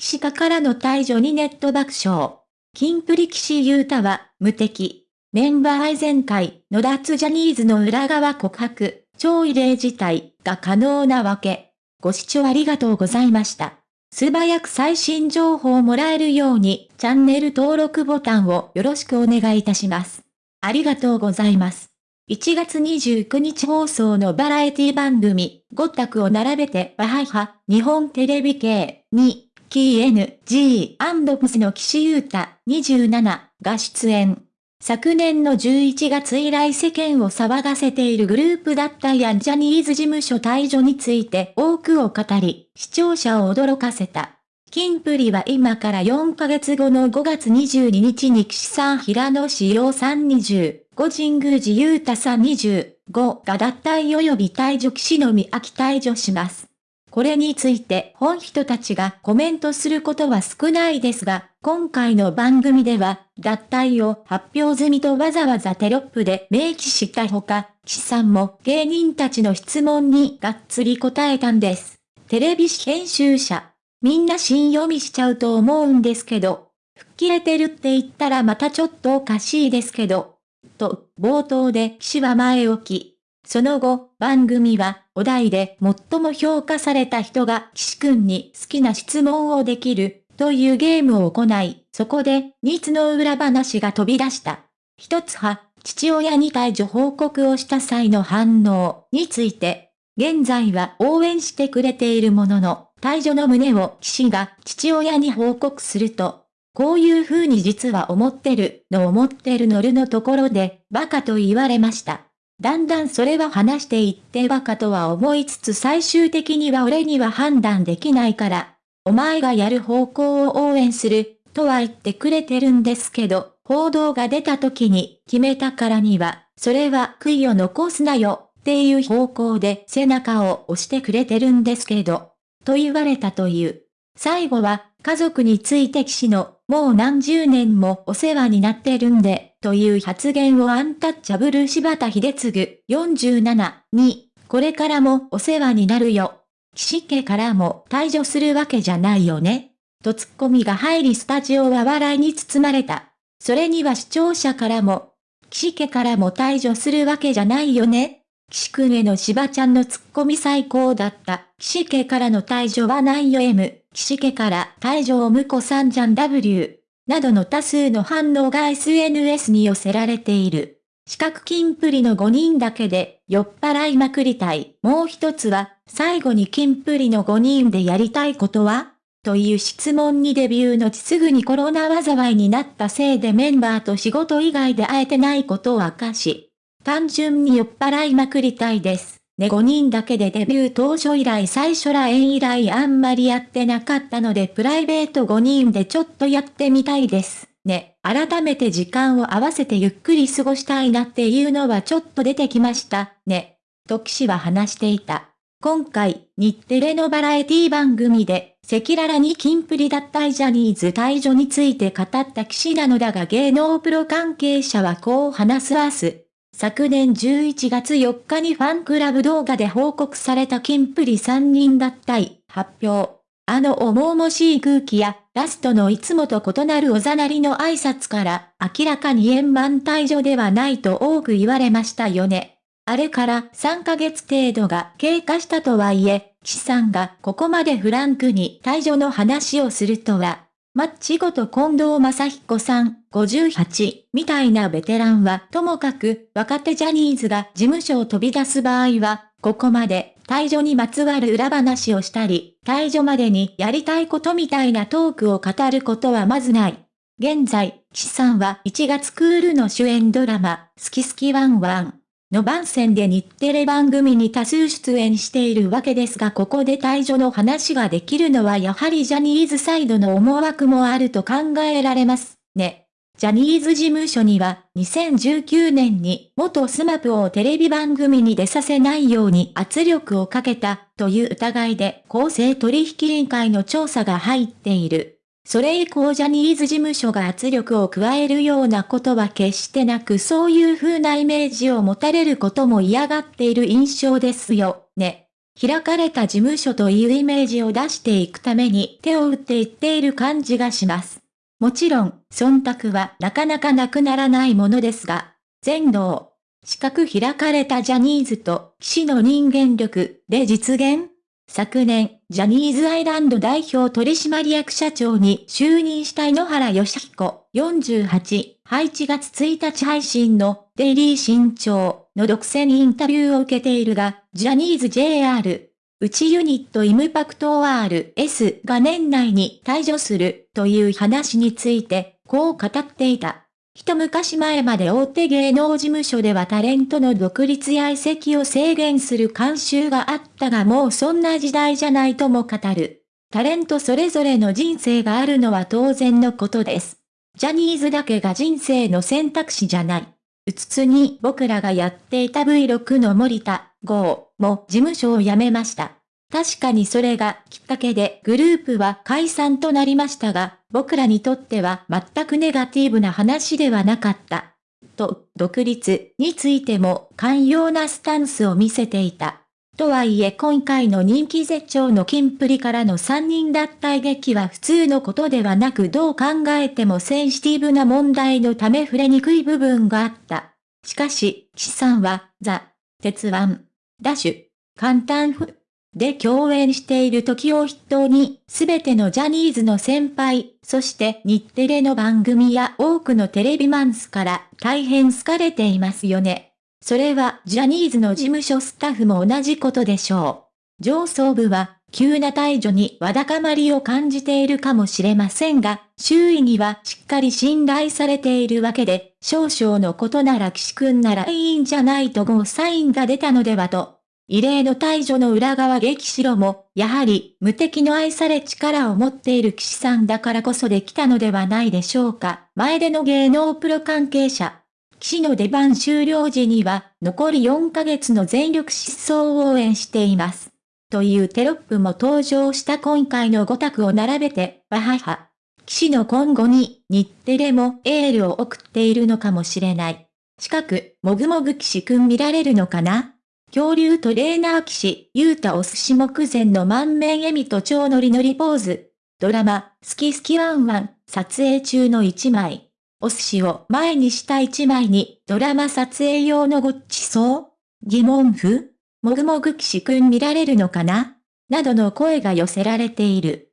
岸家からの退場にネット爆笑。キンプリ岸優太は、無敵。メンバー愛全会の脱ジャニーズの裏側告白、超異例事態が可能なわけ。ご視聴ありがとうございました。素早く最新情報をもらえるように、チャンネル登録ボタンをよろしくお願いいたします。ありがとうございます。1月29日放送のバラエティ番組、5択を並べてわはは、日本テレビ系に、キー N、G、アンドプスの岸優太、27が出演。昨年の11月以来世間を騒がせているグループだったヤンジャニーズ事務所退場について多くを語り、視聴者を驚かせた。キンプリは今から4ヶ月後の5月22日に岸さん平野志陽さん20、五神宮寺優太さん25が脱退及び退場岸のみ秋退場します。これについて本人たちがコメントすることは少ないですが、今回の番組では、脱退を発表済みとわざわざテロップで明記したほか、岸さんも芸人たちの質問にがっつり答えたんです。テレビ編集者。みんな新読みしちゃうと思うんですけど、吹っ切れてるって言ったらまたちょっとおかしいですけど、と、冒頭で岸は前置き。その後、番組は、お題で最も評価された人が岸くんに好きな質問をできる、というゲームを行い、そこで、ニツの裏話が飛び出した。一つは、父親に退場報告をした際の反応について、現在は応援してくれているものの、退場の旨を岸が父親に報告すると、こういう風に実は思ってるの思ってるのるのところで、バカと言われました。だんだんそれは話していってバカとは思いつつ最終的には俺には判断できないから、お前がやる方向を応援する、とは言ってくれてるんですけど、報道が出た時に決めたからには、それは悔いを残すなよ、っていう方向で背中を押してくれてるんですけど、と言われたという。最後は、家族について騎士のもう何十年もお世話になってるんで、という発言をアンタッチャブル柴田秀次47に、これからもお世話になるよ。岸家からも退場するわけじゃないよね。とツッコミが入りスタジオは笑いに包まれた。それには視聴者からも、岸家からも退場するわけじゃないよね。岸くんへの柴ちゃんのツッコミ最高だった。岸家からの退場はないよ M。岸家から退場むこさんじゃん W。などの多数の反応が SNS に寄せられている。四角金プリの5人だけで酔っ払いまくりたい。もう一つは、最後に金プリの5人でやりたいことはという質問にデビューのちすぐにコロナ災いになったせいでメンバーと仕事以外で会えてないことを明かし、単純に酔っ払いまくりたいです。ね5人だけでデビュー当初以来最初ら縁以来あんまりやってなかったのでプライベート5人でちょっとやってみたいです。ね、改めて時間を合わせてゆっくり過ごしたいなっていうのはちょっと出てきました、ね。と騎士は話していた。今回、日テレのバラエティ番組で、赤裸々にキンプリ脱退ジャニーズ退場について語った騎士なのだが芸能プロ関係者はこう話すわす。昨年11月4日にファンクラブ動画で報告されたキンプリ3人脱退、発表。あの重々しい空気や、ラストのいつもと異なるおざなりの挨拶から、明らかに円満退場ではないと多く言われましたよね。あれから3ヶ月程度が経過したとはいえ、岸さんがここまでフランクに退場の話をするとは、マッチごと近藤正彦さん、58、みたいなベテランは、ともかく、若手ジャニーズが事務所を飛び出す場合は、ここまで、退場にまつわる裏話をしたり、退場までにやりたいことみたいなトークを語ることはまずない。現在、岸さんは1月クールの主演ドラマ、好き好きワンワン、の番宣で日テレ番組に多数出演しているわけですがここで退所の話ができるのはやはりジャニーズサイドの思惑もあると考えられますね。ジャニーズ事務所には2019年に元 SMAP をテレビ番組に出させないように圧力をかけたという疑いで公正取引委員会の調査が入っている。それ以降ジャニーズ事務所が圧力を加えるようなことは決してなくそういう風なイメージを持たれることも嫌がっている印象ですよ、ね。開かれた事務所というイメージを出していくために手を打っていっている感じがします。もちろん、忖度はなかなかなくならないものですが、全能、四角開かれたジャニーズと騎士の人間力で実現？昨年、ジャニーズアイランド代表取締役社長に就任した井ノ原義彦48、8月1日配信のデイリー新潮の独占インタビューを受けているが、ジャニーズ JR、内ユニットイムパクト RS が年内に退場するという話について、こう語っていた。一昔前まで大手芸能事務所ではタレントの独立や移籍を制限する慣習があったがもうそんな時代じゃないとも語る。タレントそれぞれの人生があるのは当然のことです。ジャニーズだけが人生の選択肢じゃない。うつつに僕らがやっていた V6 の森田、郷も事務所を辞めました。確かにそれがきっかけでグループは解散となりましたが、僕らにとっては全くネガティブな話ではなかった。と、独立についても寛容なスタンスを見せていた。とはいえ今回の人気絶頂のキンプリからの3人脱退劇は普通のことではなくどう考えてもセンシティブな問題のため触れにくい部分があった。しかし、岸さんは、ザ、鉄腕、ダッシュ、簡単、で共演している時を筆頭に、すべてのジャニーズの先輩、そして日テレの番組や多くのテレビマンスから大変好かれていますよね。それはジャニーズの事務所スタッフも同じことでしょう。上層部は急な退場にわだかまりを感じているかもしれませんが、周囲にはしっかり信頼されているわけで、少々のことなら岸くんならいいんじゃないとゴーサインが出たのではと異例の退場の裏側激白も、やはり無敵の愛され力を持っている騎士さんだからこそできたのではないでしょうか。前での芸能プロ関係者。騎士の出番終了時には、残り4ヶ月の全力疾走を応援しています。というテロップも登場した今回の5択を並べて、わはは。騎士の今後に、日テレもエールを送っているのかもしれない。近く、もぐもぐ騎士くん見られるのかな？恐竜トレーナー騎士、ゆうたお寿司目前の満面笑みと超ノリノリポーズ。ドラマ、好き好きワンワン、撮影中の一枚。お寿司を前にした一枚に、ドラマ撮影用のごっちそう？疑問符？もぐもぐ騎士くん見られるのかな？などの声が寄せられている。